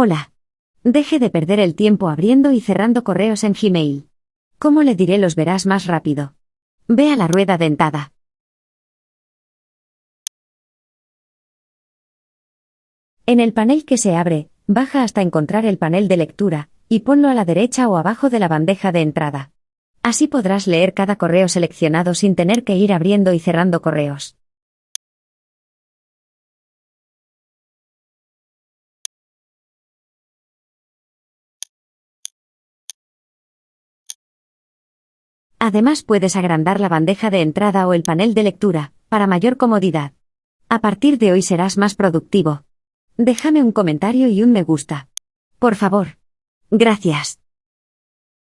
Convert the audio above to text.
Hola. Deje de perder el tiempo abriendo y cerrando correos en Gmail. ¿Cómo le diré los verás más rápido? Ve a la rueda dentada. En el panel que se abre, baja hasta encontrar el panel de lectura, y ponlo a la derecha o abajo de la bandeja de entrada. Así podrás leer cada correo seleccionado sin tener que ir abriendo y cerrando correos. Además puedes agrandar la bandeja de entrada o el panel de lectura, para mayor comodidad. A partir de hoy serás más productivo. Déjame un comentario y un me gusta. Por favor. Gracias.